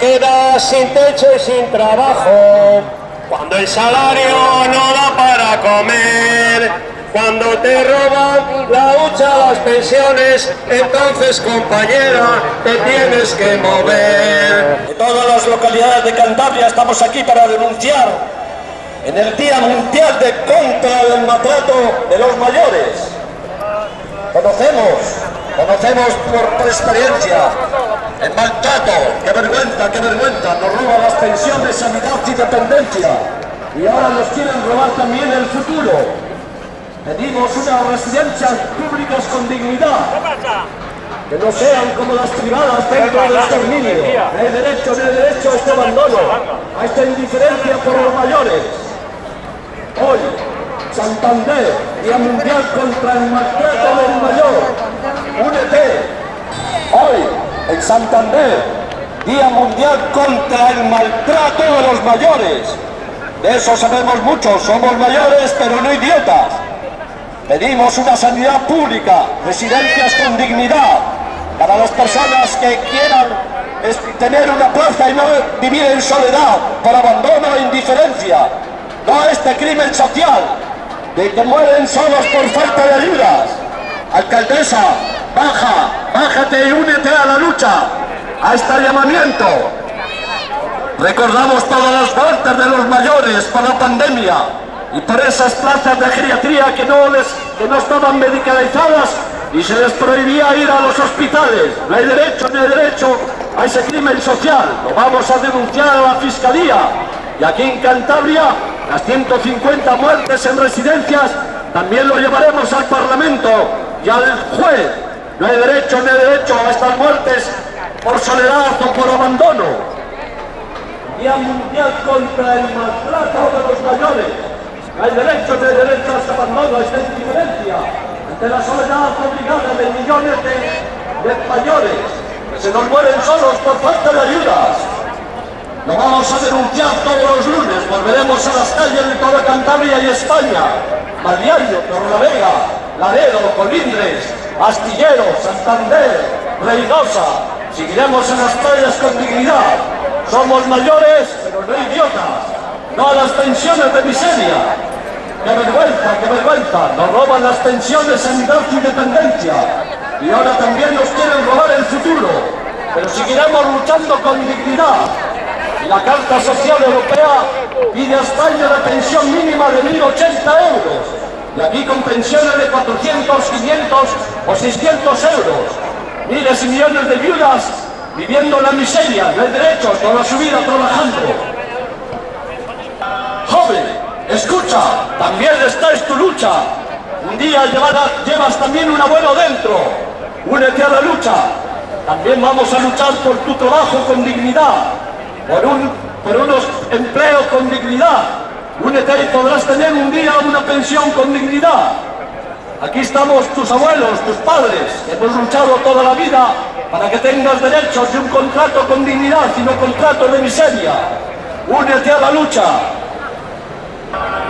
quedas sin techo y sin trabajo, cuando el salario no da para comer, cuando te roban la hucha, las pensiones, entonces compañera, te tienes que mover. De todas las localidades de Cantabria estamos aquí para denunciar en el Día Mundial de Contra del Maltrato de los Mayores. Conocemos, conocemos por, experiencia el maltrato, qué vergüenza, qué vergüenza, nos roban las pensiones, sanidad y dependencia. Y ahora nos quieren robar también el futuro. Pedimos unas residencias públicas con dignidad, que no sean como las privadas dentro del exterminio. No hay derecho, no hay derecho a este abandono, a esta indiferencia por los mayores. Hoy, Santander, Día Mundial contra el Maltrato del Mayor, únete. En Santander, Día Mundial contra el Maltrato de los Mayores. De eso sabemos mucho, somos mayores pero no idiotas. Pedimos una sanidad pública, residencias con dignidad, para las personas que quieran tener una plaza y no vivir en soledad, por abandono e indiferencia, no este crimen social, de que mueren solos por falta de ayudas. Alcaldesa, baja, bájate y únete a la lucha, a este llamamiento. Recordamos todas las muertes de los mayores por la pandemia, y por esas plazas de geriatría que no, les, que no estaban medicalizadas y se les prohibía ir a los hospitales. No hay derecho, no hay derecho a ese crimen social. Lo vamos a denunciar a la Fiscalía. Y aquí en Cantabria, las 150 muertes en residencias, también lo llevaremos al Parlamento y al juez. No hay derecho, no hay derecho a estas muertes por soledad o por abandono. Día Mundial contra el maltrato de los mayores. Hay derechos de derechos a abandono, esta indiferencia ante la soledad obligada de millones de, españoles que se nos mueren solos por falta de ayudas. Lo vamos a denunciar todos los lunes, volveremos a las calles de toda Cantabria y España, Torre Torrelavega, Laredo, Colindres, Astillero, Santander, Reynosa, seguiremos en las calles con dignidad. Somos mayores, pero no idiotas no a las pensiones de miseria. ¡Qué vergüenza, qué vergüenza! Nos roban las pensiones, sanidad y dependencia. Y ahora también nos quieren robar el futuro. Pero seguiremos luchando con dignidad. La Carta Social Europea pide a España la pensión mínima de 1.080 euros. Y aquí con pensiones de 400, 500 o 600 euros. Miles y millones de viudas viviendo en la miseria, no hay derechos, toda su vida trabajando. Joven, escucha, también esta es tu lucha. Un día llevas también un abuelo dentro. Únete a la lucha. También vamos a luchar por tu trabajo con dignidad, por, un, por unos empleos con dignidad. Únete y podrás tener un día una pensión con dignidad. Aquí estamos tus abuelos, tus padres, que hemos luchado toda la vida para que tengas derechos de un contrato con dignidad y no contrato de miseria. Únete a la lucha.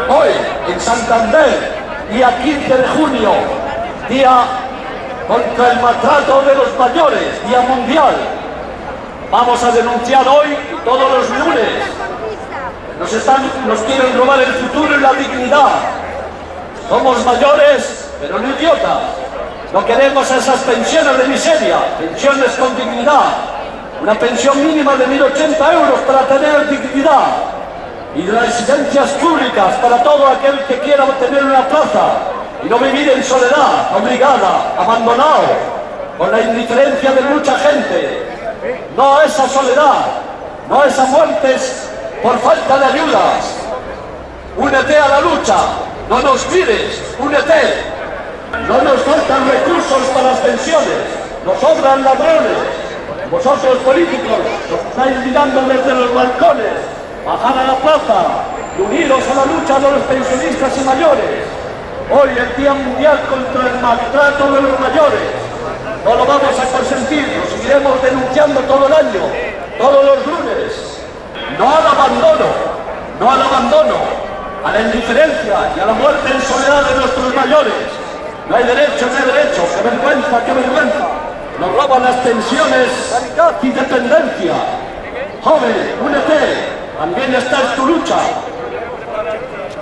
Hoy, en Santander, día 15 de junio, día contra el maltrato de los mayores, día mundial. Vamos a denunciar hoy todos los lunes. Nos, están, nos quieren robar el futuro y la dignidad. Somos mayores, pero no idiotas. No queremos esas pensiones de miseria, pensiones con dignidad. Una pensión mínima de 1.080 euros para tener dignidad y de residencias públicas para todo aquel que quiera obtener una plaza y no vivir en soledad, obligada, abandonado, con la indiferencia de mucha gente. No a esa soledad, no a esas muertes por falta de ayudas. Únete a la lucha, no nos mires, únete. No nos faltan recursos para las pensiones, nos sobran ladrones. Vosotros políticos nos estáis mirando desde los balcones bajar a la plaza unidos a la lucha de los pensionistas y mayores. Hoy el Día Mundial contra el Maltrato de los Mayores. No lo vamos a consentir, lo seguiremos denunciando todo el año, todos los. No al abandono, no al abandono, a la indiferencia y a la muerte en soledad de nuestros mayores. No hay derecho, no hay derecho, qué vergüenza, qué vergüenza. Nos roban las pensiones, y dependencia. Joven, únete, también está en tu lucha.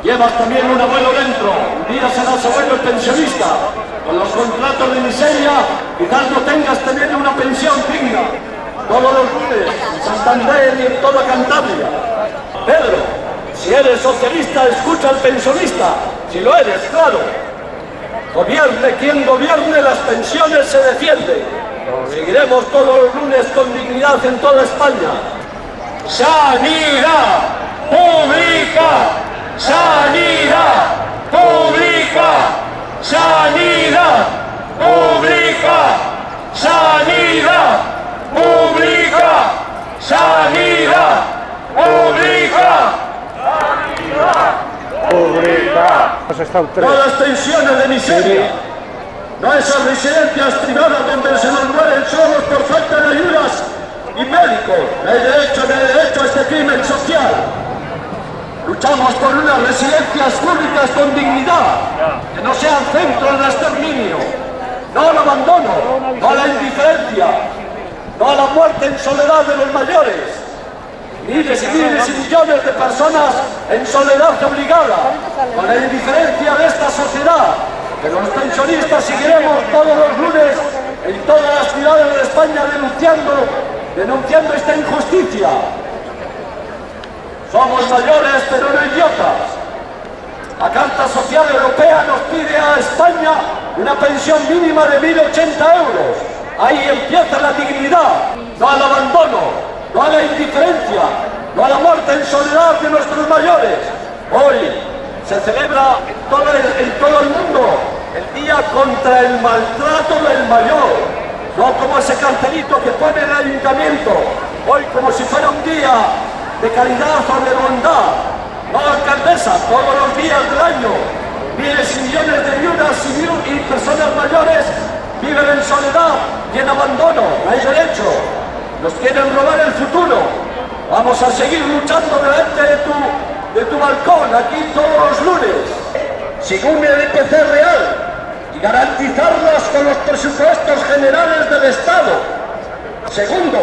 Llevas también un abuelo dentro, un día serás abuelo pensionista. Con los contratos de miseria, quizás no tengas también una pensión digna. Todos los lunes, Santander y en toda Cantabria. Pedro, si eres socialista, escucha al pensionista. Si lo eres, claro. Gobierne quien gobierne, las pensiones se defienden. Seguiremos todos los lunes con dignidad en toda España. Sanidad pública, sanidad pública, sanidad pública, sanidad pública, sanidad pública. No a las pensiones de miseria, no a esas residencias privadas donde se nos mueren solos por falta de ayudas y médicos. No hay derecho, no hay derecho a este crimen social. Luchamos por unas residencias públicas con dignidad, que no sean centros de exterminio, no al abandono, no a la indiferencia, no a la muerte en soledad de los mayores, miles y miles y millones de personas en soledad obligada, con la indiferencia de esta sociedad, que los pensionistas seguiremos todos los lunes en todas las ciudades de España denunciando, denunciando esta injusticia. Somos mayores pero no idiotas. La Carta Social Europea nos pide a España una pensión mínima de 1.080 euros. Ahí empieza la dignidad, no al abandono, no a la indiferencia, no a la muerte en soledad de nuestros mayores. Hoy se celebra en todo el, mundo el Día contra el Maltrato del Mayor. No como ese cartelito que pone el ayuntamiento, hoy como si fuera un día de caridad o de bondad. No, alcaldesa, todos los días del año, miles y millones de viudas y, y personas mayores viven en soledad y en abandono, no hay derecho. Nos quieren robar el futuro. Vamos a seguir luchando delante de tu, de tu balcón, aquí todos los lunes. Según el IPC real y garantizarlas con los presupuestos generales del Estado. Segundo,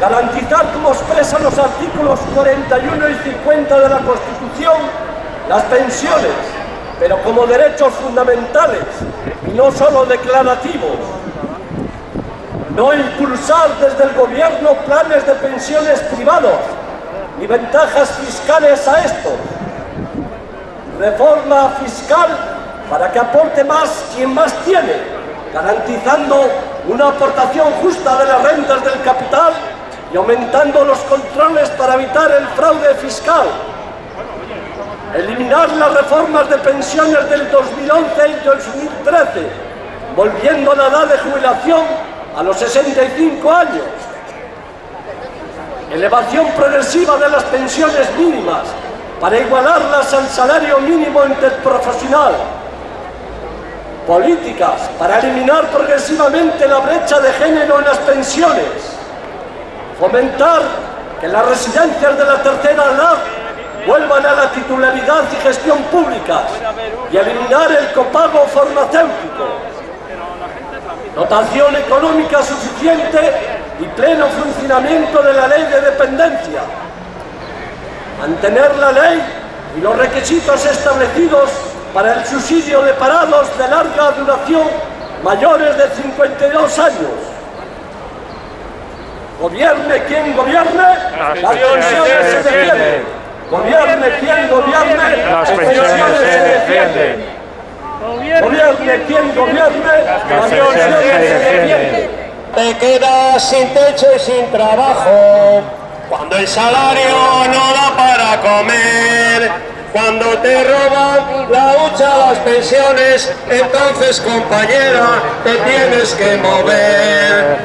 garantizar como expresan los artículos 41 y 50 de la Constitución las pensiones, pero como derechos fundamentales y no solo declarativos. No impulsar desde el gobierno planes de pensiones privados ni ventajas fiscales a estos. Reforma fiscal para que aporte más quien más tiene, garantizando una aportación justa de las rentas del capital y aumentando los controles para evitar el fraude fiscal. Eliminar las reformas de pensiones del 2011 y 2013, volviendo la edad de jubilación a los 65 años. Elevación progresiva de las pensiones mínimas para igualarlas al salario mínimo interprofesional. Políticas para eliminar progresivamente la brecha de género en las pensiones. Fomentar que las residencias de la tercera edad vuelvan a la titularidad y gestión públicas y eliminar el copago. Dotación económica suficiente y pleno funcionamiento de la ley de dependencia. Mantener la ley y los requisitos establecidos para el subsidio de parados de larga duración mayores de 52 años. Gobierne quien gobierne, las pensiones se defienden. Gobierne quien gobierne, las pensiones se defienden. Gobierne quien gobierne, se. Te quedas sin techo y sin trabajo, cuando el salario no da para comer, cuando te roban la hucha las pensiones, entonces compañera te tienes que mover.